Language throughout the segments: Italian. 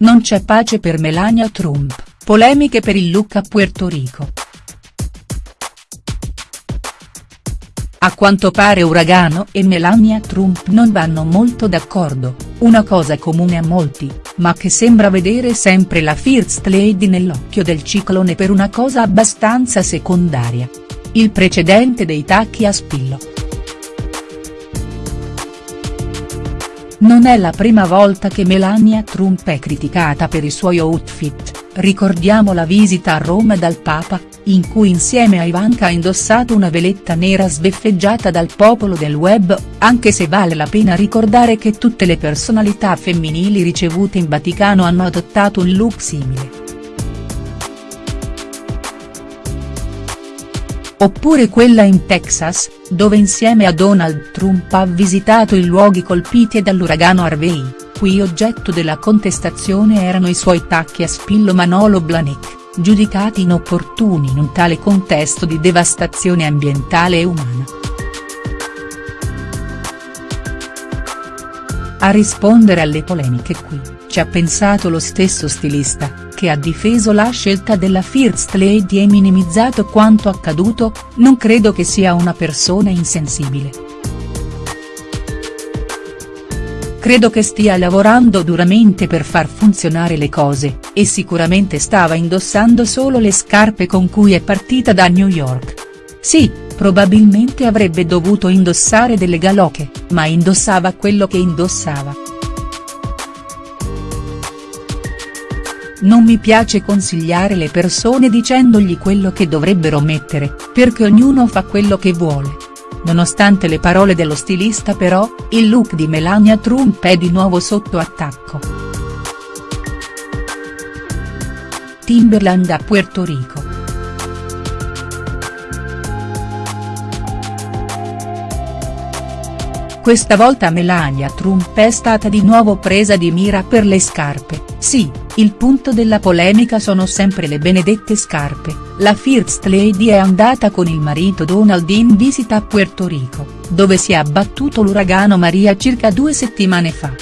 non c'è pace per Melania Trump, polemiche per il look a Puerto Rico. A quanto pare Uragano e Melania Trump non vanno molto d'accordo, una cosa comune a molti, ma che sembra vedere sempre la First Lady nell'occhio del ciclone per una cosa abbastanza secondaria. Il precedente dei tacchi a spillo. Non è la prima volta che Melania Trump è criticata per i suoi outfit, ricordiamo la visita a Roma dal Papa, in cui insieme a Ivanka ha indossato una veletta nera sbeffeggiata dal popolo del web, anche se vale la pena ricordare che tutte le personalità femminili ricevute in Vaticano hanno adottato un look simile. Oppure quella in Texas, dove insieme a Donald Trump ha visitato i luoghi colpiti dall'uragano Harvey, cui oggetto della contestazione erano i suoi tacchi a spillo Manolo Blahnik, giudicati inopportuni in un tale contesto di devastazione ambientale e umana. A rispondere alle polemiche qui, ci ha pensato lo stesso stilista, che ha difeso la scelta della First Lady e minimizzato quanto accaduto, non credo che sia una persona insensibile. Credo che stia lavorando duramente per far funzionare le cose, e sicuramente stava indossando solo le scarpe con cui è partita da New York. Sì, probabilmente avrebbe dovuto indossare delle galoche, ma indossava quello che indossava. Non mi piace consigliare le persone dicendogli quello che dovrebbero mettere, perché ognuno fa quello che vuole. Nonostante le parole dello stilista però, il look di Melania Trump è di nuovo sotto attacco. Timberland a Puerto Rico. Questa volta Melania Trump è stata di nuovo presa di mira per le scarpe, sì, il punto della polemica sono sempre le benedette scarpe, la First Lady è andata con il marito Donald in visita a Puerto Rico, dove si è abbattuto l'uragano Maria circa due settimane fa.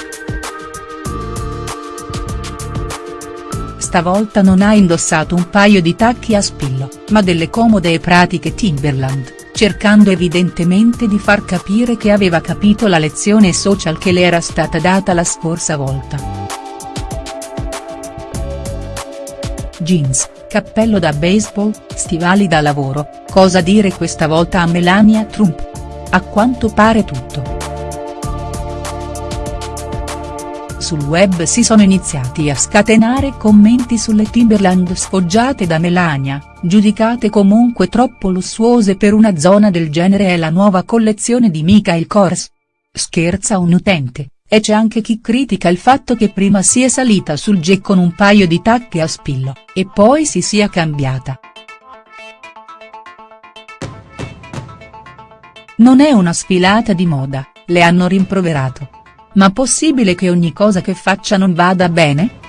Stavolta non ha indossato un paio di tacchi a spillo, ma delle comode e pratiche Timberland, cercando evidentemente di far capire che aveva capito la lezione social che le era stata data la scorsa volta. jeans, cappello da baseball, stivali da lavoro, cosa dire questa volta a Melania Trump? A quanto pare tutto. Sul web si sono iniziati a scatenare commenti sulle Timberland sfoggiate da Melania, giudicate comunque troppo lussuose per una zona del genere è la nuova collezione di Michael Kors. Scherza un utente, e c'è anche chi critica il fatto che prima sia salita sul jet con un paio di tacche a spillo, e poi si sia cambiata. Non è una sfilata di moda, le hanno rimproverato. Ma possibile che ogni cosa che faccia non vada bene?.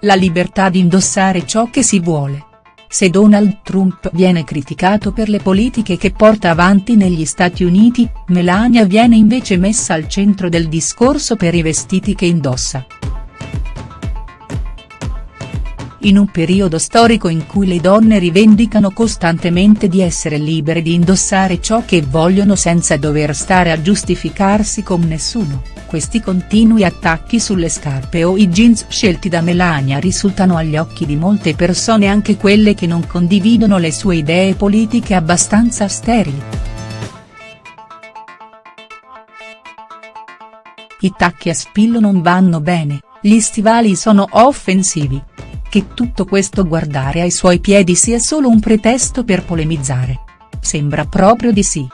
La libertà di indossare ciò che si vuole. Se Donald Trump viene criticato per le politiche che porta avanti negli Stati Uniti, Melania viene invece messa al centro del discorso per i vestiti che indossa. In un periodo storico in cui le donne rivendicano costantemente di essere libere di indossare ciò che vogliono senza dover stare a giustificarsi con nessuno questi continui attacchi sulle scarpe o i jeans scelti da Melania risultano agli occhi di molte persone anche quelle che non condividono le sue idee politiche abbastanza sterili. I tacchi a spillo non vanno bene, gli stivali sono offensivi. Che tutto questo guardare ai suoi piedi sia solo un pretesto per polemizzare. Sembra proprio di sì.